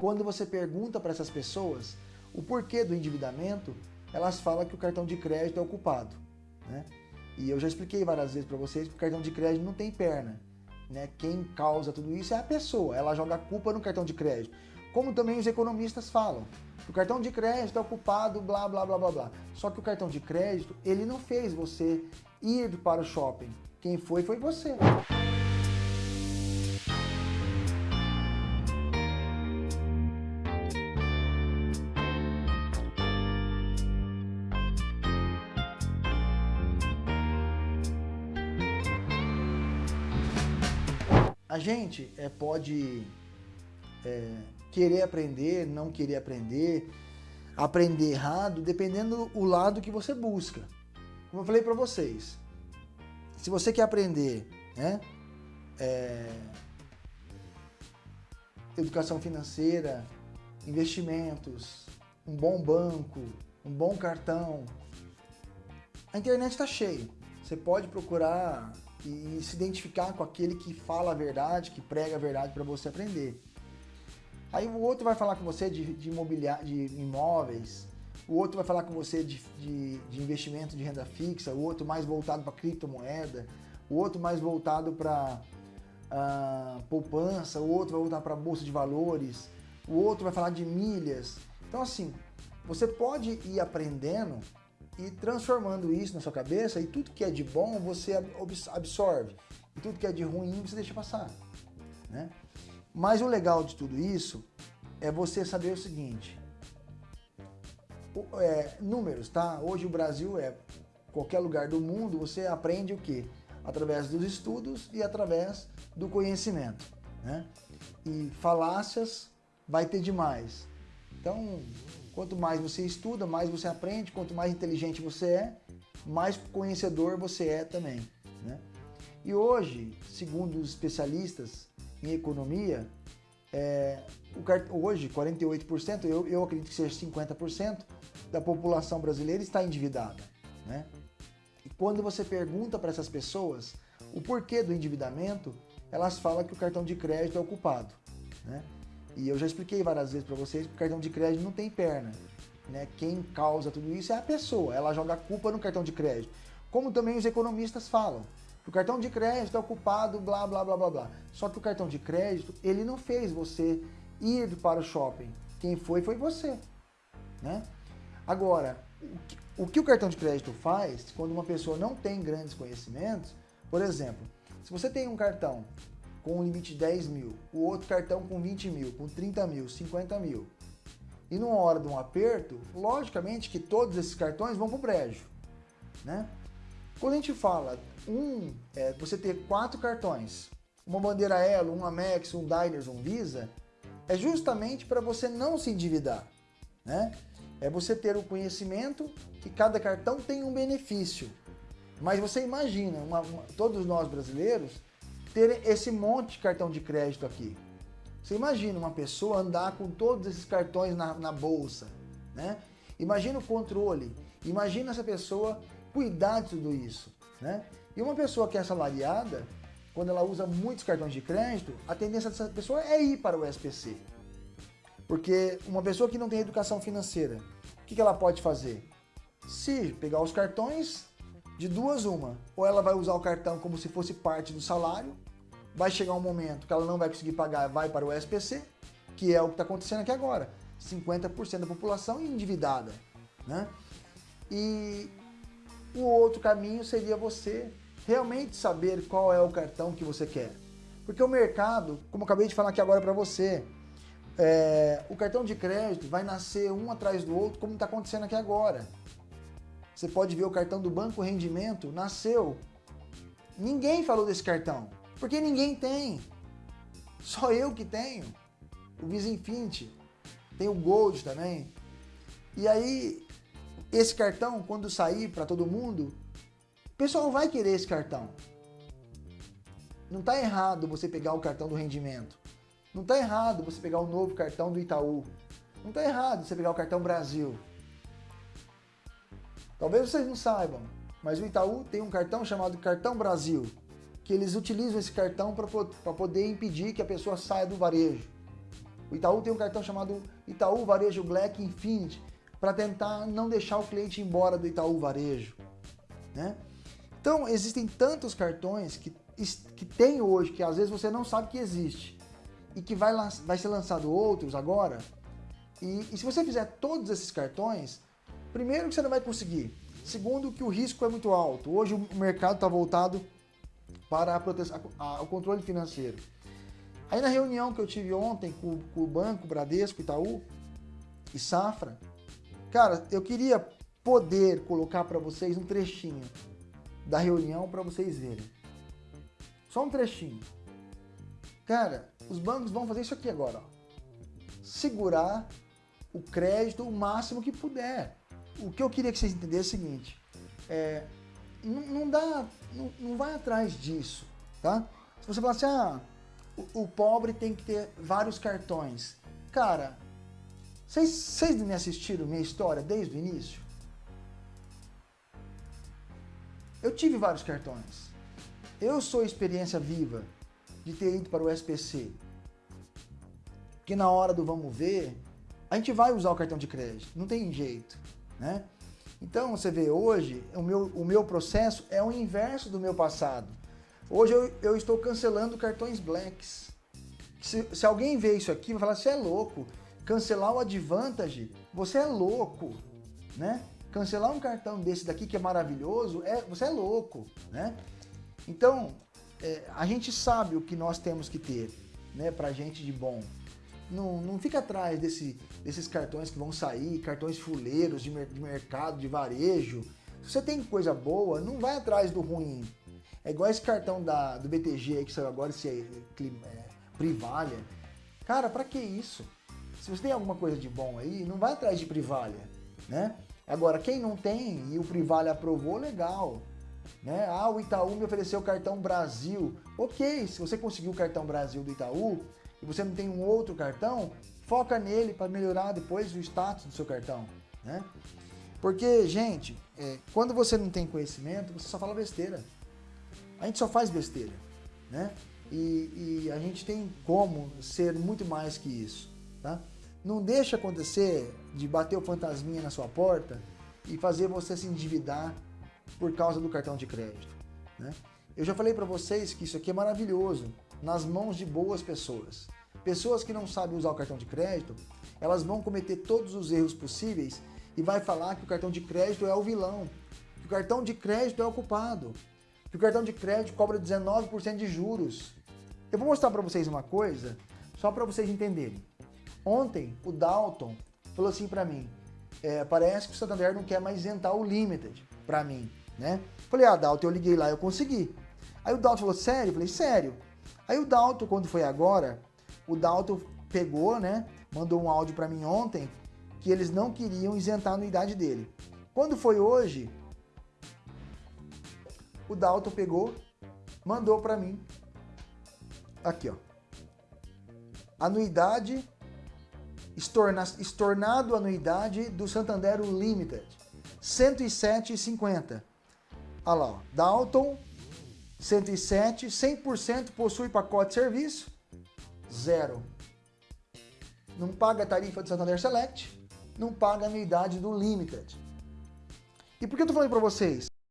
quando você pergunta para essas pessoas o porquê do endividamento, elas falam que o cartão de crédito é ocupado. Né? E eu já expliquei várias vezes para vocês que o cartão de crédito não tem perna. Né? Quem causa tudo isso é a pessoa, ela joga a culpa no cartão de crédito. Como também os economistas falam. O cartão de crédito é ocupado, blá, blá, blá, blá, blá. Só que o cartão de crédito, ele não fez você ir para o shopping. Quem foi, foi você. A gente é, pode é, querer aprender, não querer aprender, aprender errado, dependendo do lado que você busca. Como eu falei para vocês, se você quer aprender né, é, educação financeira, investimentos, um bom banco, um bom cartão, a internet está cheia. Você pode procurar e se identificar com aquele que fala a verdade, que prega a verdade para você aprender. Aí o outro vai falar com você de, de, de imóveis, o outro vai falar com você de, de, de investimento de renda fixa, o outro mais voltado para criptomoeda, o outro mais voltado para uh, ah, poupança, o outro vai voltar para bolsa de valores, o outro vai falar de milhas. Então assim, você pode ir aprendendo e transformando isso na sua cabeça e tudo que é de bom você absorve e tudo que é de ruim você deixa passar, né? Mas o legal de tudo isso é você saber o seguinte, é, números, tá? Hoje o Brasil é qualquer lugar do mundo, você aprende o que? Através dos estudos e através do conhecimento, né? E falácias vai ter demais. Então, Quanto mais você estuda, mais você aprende, quanto mais inteligente você é, mais conhecedor você é também. Né? E hoje, segundo os especialistas em economia, é, o, hoje 48%, eu, eu acredito que seja 50% da população brasileira está endividada. Né? E quando você pergunta para essas pessoas o porquê do endividamento, elas falam que o cartão de crédito é ocupado. Né? E eu já expliquei várias vezes para vocês que o cartão de crédito não tem perna. Né? Quem causa tudo isso é a pessoa, ela joga a culpa no cartão de crédito. Como também os economistas falam. O cartão de crédito é ocupado, blá, blá, blá, blá, blá. Só que o cartão de crédito, ele não fez você ir para o shopping. Quem foi, foi você. Né? Agora, o que o cartão de crédito faz quando uma pessoa não tem grandes conhecimentos, por exemplo, se você tem um cartão com um limite de 10 mil, o outro cartão com 20 mil, com 30 mil, 50 mil. E numa hora de um aperto, logicamente que todos esses cartões vão para o brejo. Né? Quando a gente fala, um, é, você ter quatro cartões, uma bandeira Elo, um Amex, um Diners, um Visa, é justamente para você não se endividar. Né? É você ter o conhecimento que cada cartão tem um benefício. Mas você imagina, uma, uma, todos nós brasileiros ter esse monte de cartão de crédito aqui. Você imagina uma pessoa andar com todos esses cartões na, na bolsa, né? Imagina o controle, imagina essa pessoa cuidar de tudo isso, né? E uma pessoa que é assalariada, quando ela usa muitos cartões de crédito, a tendência dessa pessoa é ir para o SPC. Porque uma pessoa que não tem educação financeira, o que ela pode fazer? Se pegar os cartões, de duas uma, ou ela vai usar o cartão como se fosse parte do salário, vai chegar um momento que ela não vai conseguir pagar, vai para o SPC, que é o que está acontecendo aqui agora. 50% da população endividada. Né? E o outro caminho seria você realmente saber qual é o cartão que você quer. Porque o mercado, como eu acabei de falar aqui agora para você, é, o cartão de crédito vai nascer um atrás do outro, como está acontecendo aqui agora. Você pode ver o cartão do Banco Rendimento, nasceu. Ninguém falou desse cartão, porque ninguém tem. Só eu que tenho. O Visa Infinity. Tem o Gold também. E aí, esse cartão, quando sair para todo mundo, o pessoal vai querer esse cartão. Não está errado você pegar o cartão do rendimento. Não está errado você pegar o novo cartão do Itaú. Não está errado você pegar o cartão Brasil. Talvez vocês não saibam, mas o Itaú tem um cartão chamado Cartão Brasil, que eles utilizam esse cartão para poder impedir que a pessoa saia do varejo. O Itaú tem um cartão chamado Itaú Varejo Black Infinity para tentar não deixar o cliente embora do Itaú Varejo. Né? Então, existem tantos cartões que, que tem hoje, que às vezes você não sabe que existe, e que vai, vai ser lançado outros agora. E, e se você fizer todos esses cartões, primeiro que você não vai conseguir, segundo que o risco é muito alto. Hoje o mercado está voltado para a proteção, a, o controle financeiro. Aí na reunião que eu tive ontem com, com o Banco, Bradesco, Itaú e Safra, cara, eu queria poder colocar para vocês um trechinho da reunião para vocês verem. Só um trechinho. Cara, os bancos vão fazer isso aqui agora. Ó. Segurar o crédito o máximo que puder. O que eu queria que vocês entendessem é o seguinte. É, não, não, dá, não, não vai atrás disso, tá? Se você falar assim, ah, o, o pobre tem que ter vários cartões. Cara, vocês, vocês me assistiram minha história desde o início? Eu tive vários cartões. Eu sou experiência viva de ter ido para o SPC. Que na hora do vamos ver, a gente vai usar o cartão de crédito, não tem jeito, né? Então, você vê, hoje, o meu, o meu processo é o inverso do meu passado. Hoje eu, eu estou cancelando cartões blacks. Se, se alguém vê isso aqui, vai falar, você é louco. Cancelar o Advantage, você é louco, né? Cancelar um cartão desse daqui que é maravilhoso, é, você é louco, né? Então, é, a gente sabe o que nós temos que ter, né, pra gente de bom. Não, não fica atrás desse, desses cartões que vão sair, cartões fuleiros de, de mercado, de varejo. Se você tem coisa boa, não vai atrás do ruim. É igual esse cartão da, do BTG aí que saiu agora, esse é, Privalha. Cara, para que isso? Se você tem alguma coisa de bom aí, não vai atrás de Privalha, né? Agora, quem não tem e o Privalha aprovou, legal. Né? Ah, o Itaú me ofereceu o cartão Brasil. Ok, se você conseguiu o cartão Brasil do Itaú, e você não tem um outro cartão, foca nele para melhorar depois o status do seu cartão, né? Porque, gente, é, quando você não tem conhecimento, você só fala besteira. A gente só faz besteira, né? E, e a gente tem como ser muito mais que isso, tá? Não deixa acontecer de bater o fantasminha na sua porta e fazer você se endividar por causa do cartão de crédito, né? Eu já falei para vocês que isso aqui é maravilhoso nas mãos de boas pessoas. Pessoas que não sabem usar o cartão de crédito, elas vão cometer todos os erros possíveis e vai falar que o cartão de crédito é o vilão, que o cartão de crédito é o culpado, que o cartão de crédito cobra 19% de juros. Eu vou mostrar para vocês uma coisa, só para vocês entenderem. Ontem, o Dalton falou assim para mim, é, parece que o Santander não quer mais isentar o Limited para mim, né? Falei, ah, Dalton, eu liguei lá, eu consegui. Aí o Dalton falou, sério? Eu falei, sério. Aí o Dalton, quando foi agora, o Dalton pegou, né, mandou um áudio para mim ontem, que eles não queriam isentar a anuidade dele. Quando foi hoje, o Dalton pegou, mandou para mim, aqui ó, anuidade, estorna, estornado anuidade do Santander Limited, 107,50. Olha lá, ó, Dalton 107, 100% possui pacote de serviço, zero. Não paga a tarifa do Santander Select, não paga a anuidade do Limited. E por que eu tô falando para vocês?